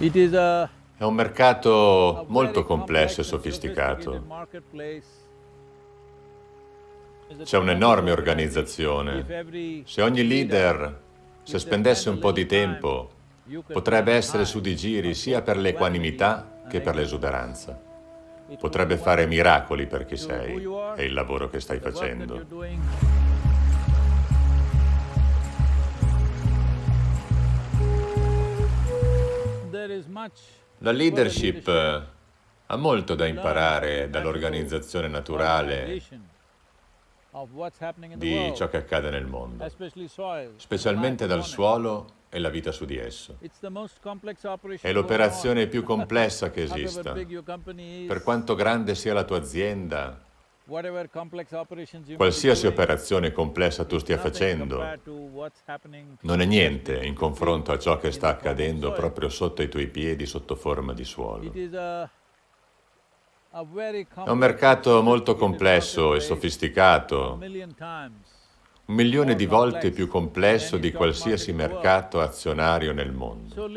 È un mercato molto complesso e sofisticato. C'è un'enorme organizzazione. Se ogni leader, se spendesse un po' di tempo, potrebbe essere su di giri sia per l'equanimità che per l'esuberanza. Potrebbe fare miracoli per chi sei e il lavoro che stai facendo. La leadership eh, ha molto da imparare dall'organizzazione naturale di ciò che accade nel mondo, specialmente dal suolo e la vita su di esso. È l'operazione on. più complessa che esista. Per quanto grande sia la tua azienda, qualsiasi operazione complessa tu stia facendo, non è niente in confronto a ciò che sta accadendo proprio sotto i tuoi piedi sotto forma di suolo. È un mercato molto complesso e sofisticato, un milione di volte più complesso di qualsiasi mercato azionario nel mondo.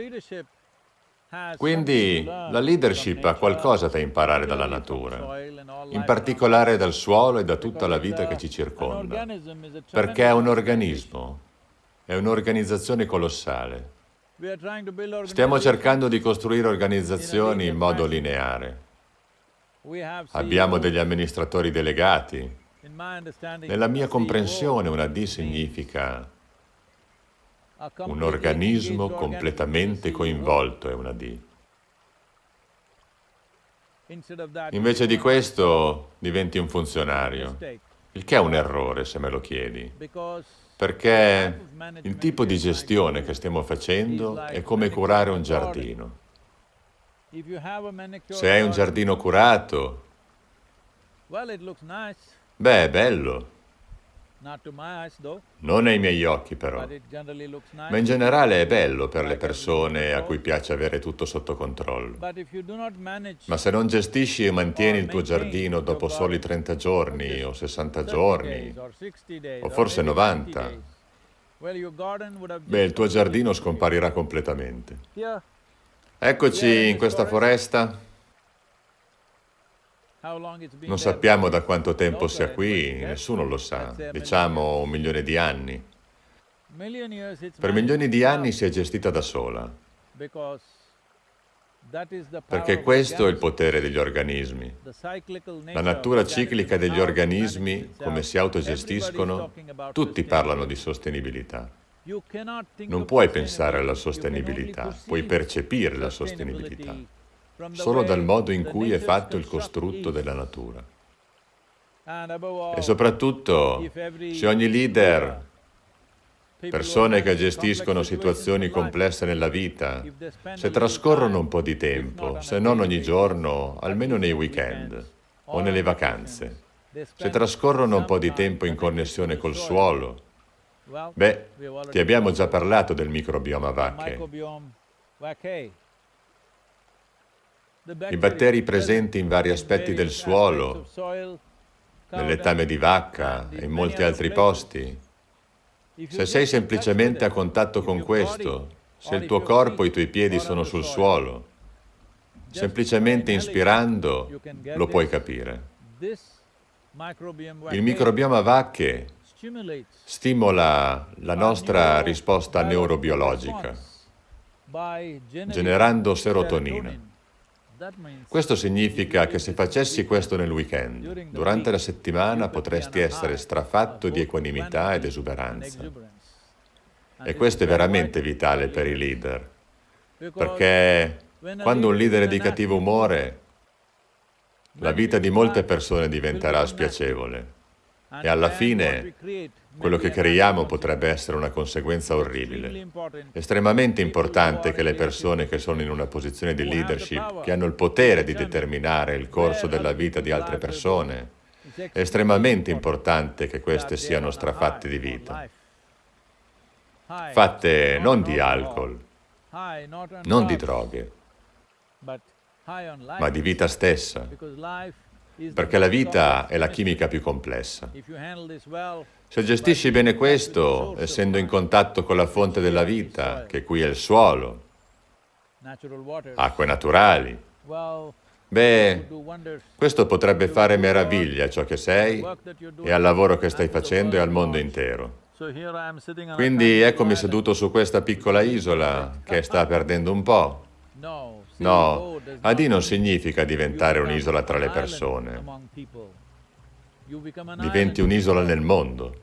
Quindi la leadership ha qualcosa da imparare dalla natura, in particolare dal suolo e da tutta la vita che ci circonda, perché è un organismo, è un'organizzazione colossale. Stiamo cercando di costruire organizzazioni in modo lineare. Abbiamo degli amministratori delegati. Nella mia comprensione una D significa un organismo completamente coinvolto, è una D. Invece di questo diventi un funzionario, il che è un errore se me lo chiedi, perché il tipo di gestione che stiamo facendo è come curare un giardino. Se hai un giardino curato, beh, è bello, non ai miei occhi però, ma in generale è bello per le persone a cui piace avere tutto sotto controllo. Ma se non gestisci e mantieni il tuo giardino dopo soli 30 giorni o 60 30 giorni, days or 60 days o or forse maybe 90, 90 days, well, your garden would have beh, il tuo giardino scomparirà completamente. Eccoci in questa foresta. Non sappiamo da quanto tempo sia qui, nessuno lo sa, diciamo un milione di anni. Per milioni di anni si è gestita da sola, perché questo è il potere degli organismi. La natura ciclica degli organismi, come si autogestiscono, tutti parlano di sostenibilità. Non puoi pensare alla sostenibilità, puoi percepire la sostenibilità solo dal modo in cui è fatto il costrutto della natura. E soprattutto, se ogni leader, persone che gestiscono situazioni complesse nella vita, se trascorrono un po' di tempo, se non ogni giorno, almeno nei weekend o nelle vacanze, se trascorrono un po' di tempo in connessione col suolo, beh, ti abbiamo già parlato del microbioma vacche. I batteri present presenti in vari aspetti del suolo, nel letame di vacca e in molti altri posti, se sei semplicemente a contatto con questo, se il tuo corpo e i tuoi piedi sono sul suolo, semplicemente inspirando lo puoi capire. Il microbioma vacche stimola la nostra risposta neurobiologica, generando serotonina. Questo significa che se facessi questo nel weekend, durante la settimana potresti essere strafatto di equanimità ed esuberanza. E questo è veramente vitale per i leader, perché quando un leader è di cattivo umore, la vita di molte persone diventerà spiacevole e alla fine quello che creiamo potrebbe essere una conseguenza orribile. Estremamente importante che le persone che sono in una posizione di leadership, che hanno il potere di determinare il corso della vita di altre persone, estremamente importante che queste siano strafatte di vita, fatte non di alcol, non di droghe, ma di vita stessa, perché la vita è la chimica più complessa. Se gestisci bene questo, essendo in contatto con la fonte della vita, che qui è il suolo, acque naturali. Beh, questo potrebbe fare meraviglia a ciò che sei e al lavoro che stai facendo e al mondo intero. Quindi eccomi seduto su questa piccola isola che sta perdendo un po'. No, not non significa diventare un'isola tra le persone. Diventi un'isola nel mondo.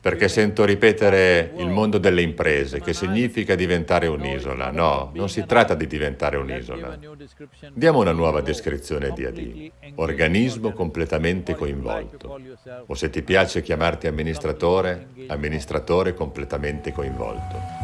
Perché sento ripetere il mondo delle imprese, che significa diventare un'isola. No, non si tratta di diventare un'isola. Diamo una nuova descrizione di AD. Organismo organism. completamente coinvolto. O se ti piace chiamarti amministratore, amministratore completamente coinvolto.